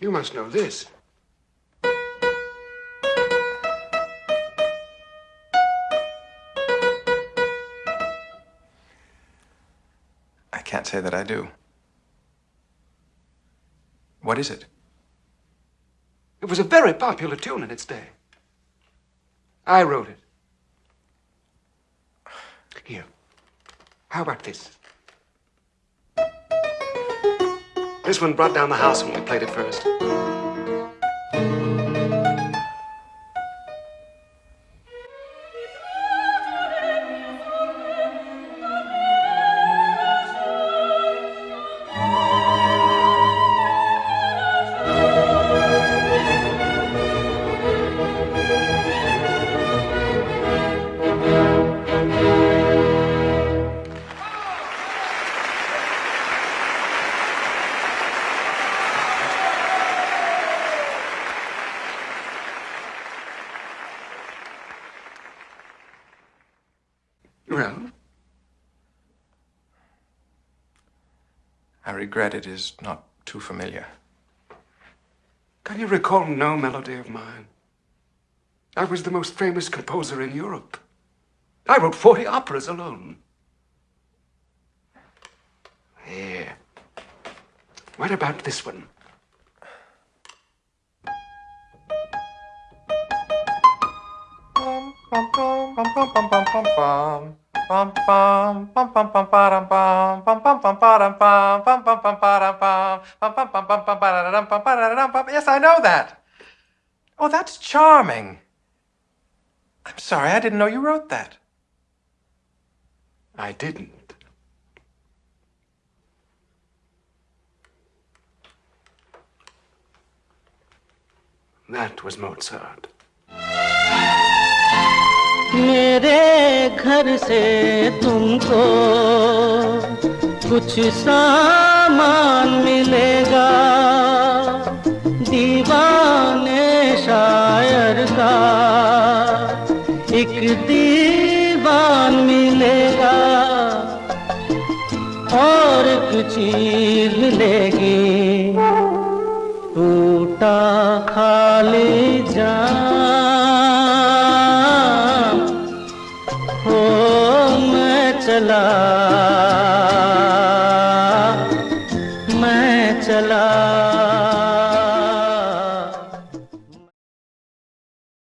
You must know this. I can't say that I do. What is it? It was a very popular tune in its day. I wrote it. Here. How about this? This one brought down the house when we played it first. Well, I regret it is not too familiar. can you recall no melody of mine? I was the most famous composer in Europe. I wrote 40 operas alone. Here. What about this one? Yes, I know that. Oh, that's charming. I'm sorry, I didn't know you wrote that. I didn't. That was Mozart. घर से तुमको कुछ सामान मिलेगा। दीवाने शायर का एक दीवान मिलेगा। और चीज़ मिलेगी। टूटा खाली जान चला। मैं चला।